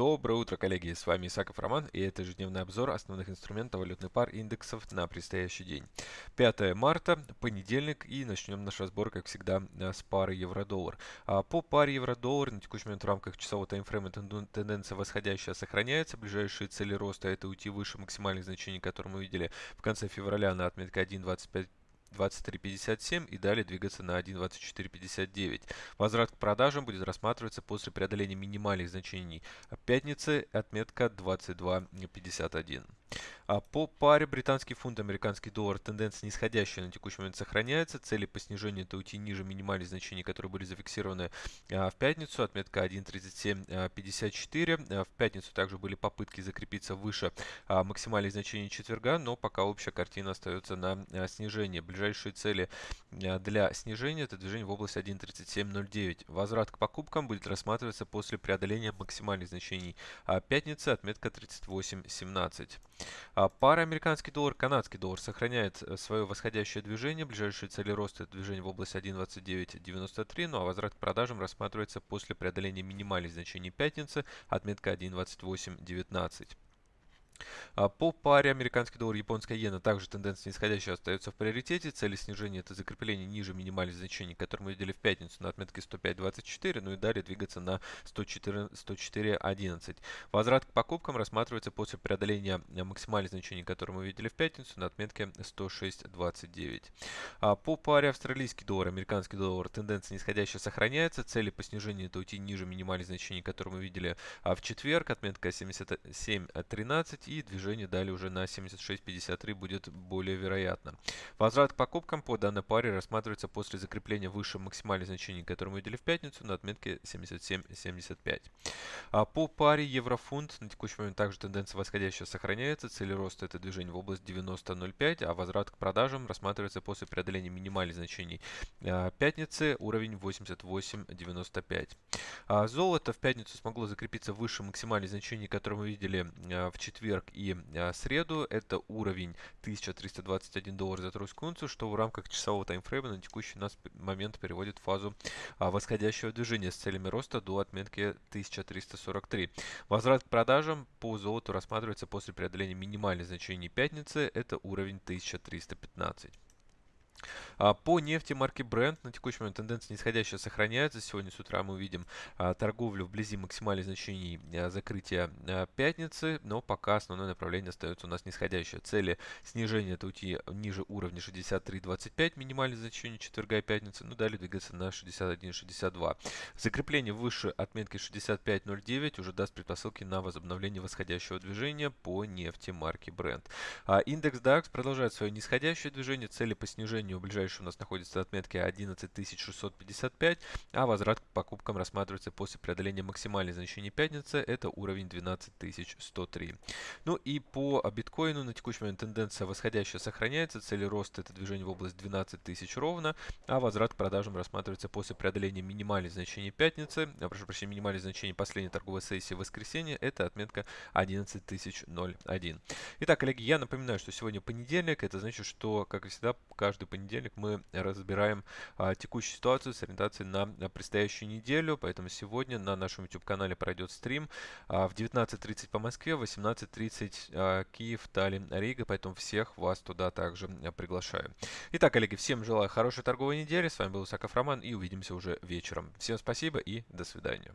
Доброе утро, коллеги! С вами Исаков Роман, и это ежедневный обзор основных инструментов валютных пар индексов на предстоящий день. 5 марта, понедельник, и начнем наш разбор, как всегда, э, с пары евро-доллар. А по паре евро-доллар на текущий момент в рамках часового таймфрейма тенденция восходящая сохраняется. Ближайшие цели роста это уйти выше максимальных значений, которые мы видели в конце февраля на отметке 1.25 23.57 и далее двигаться на 1.24.59. Возврат к продажам будет рассматриваться после преодоления минимальных значений пятницы, отметка 22.51. А по паре британский фунт, американский доллар тенденция нисходящая на текущий момент сохраняется. Цели по снижению это уйти ниже минимальных значений, которые были зафиксированы а, в пятницу. Отметка 1.3754. А, в пятницу также были попытки закрепиться выше максимальных значений четверга, но пока общая картина остается на снижении. Ближайшие цели для снижения это движение в область 1.3709. Возврат к покупкам будет рассматриваться после преодоления максимальных значений пятницы. Отметка 38.17. А пара американский доллар, канадский доллар сохраняет э, свое восходящее движение. Ближайшие цели роста это движение в область 1.2993, ну а возврат к продажам рассматривается после преодоления минимальных значений пятницы, отметка 1.2819. А по паре американский доллар, японская иена также тенденция нисходящая остается в приоритете. Цели снижения это закрепление ниже минимальных значений, которые мы видели в пятницу на отметке 105.24, ну и далее двигаться на 104.11. Возврат к покупкам рассматривается после преодоления максимальных значений, которые мы видели в пятницу на отметке 106.29. А по паре австралийский доллар, американский доллар тенденция нисходящая сохраняется. Цели по снижению это уйти ниже минимальных значений, которые мы видели а в четверг, отметка 77.13 и движение далее уже на 76.53 будет более вероятно. Возврат к покупкам по данной паре рассматривается после закрепления выше максимальных значений, которые мы видели в пятницу на отметке 77.75. А по паре еврофунт на текущий момент также тенденция восходящая сохраняется. Цели роста это движение в область 90.05, а возврат к продажам рассматривается после преодоления минимальных значений а, пятницы уровень 88.95. А золото в пятницу смогло закрепиться выше максимальных значений, которые мы видели а, в четверг четверг и а, среду это уровень 1321 доллар за тройскую унцию, что в рамках часового таймфрейма на текущий нас момент переводит в фазу а, восходящего движения с целями роста до отметки 1343. Возврат к продажам по золоту рассматривается после преодоления минимальных значений пятницы, это уровень 1315. А, по нефти марки Brent на текущий момент тенденция нисходящая сохраняется. Сегодня с утра мы увидим а, торговлю вблизи максимальных значений а, закрытия пятницы, но пока основное направление остается у нас нисходящее. Цели снижения это уйти ниже уровня 63.25, минимальное значение четверга и пятницы, ну далее двигаться на 61.62. Закрепление выше отметки 65.09 уже даст предпосылки на возобновление восходящего движения по нефти марки Brent. Индекс DAX продолжает свое нисходящее движение, цели по снижению у ближайшей у нас находится отметка 11655, а возврат к покупкам рассматривается после преодоления максимальной значения пятницы, это уровень 12103. Ну и по биткоину на текущий момент тенденция восходящая сохраняется, цели роста это движение в область 12 тысяч ровно, а возврат к продажам рассматривается после преодоления минимальных значений пятницы, а, прошу прощения, минимальных значений последней торговой сессии воскресенья, это отметка 11001. Итак, коллеги, я напоминаю, что сегодня понедельник, это значит, что, как и всегда, каждый понедельник мы разбираем а, текущую ситуацию с ориентацией на, предстоящую неделю. Поэтому сегодня на нашем YouTube-канале пройдет стрим а, в 19.30 по Москве, 18.30 а, Киев, Таллин, Рига. Поэтому всех вас туда также а, приглашаю. Итак, коллеги, всем желаю хорошей торговой недели. С вами был Саков Роман и увидимся уже вечером. Всем спасибо и до свидания.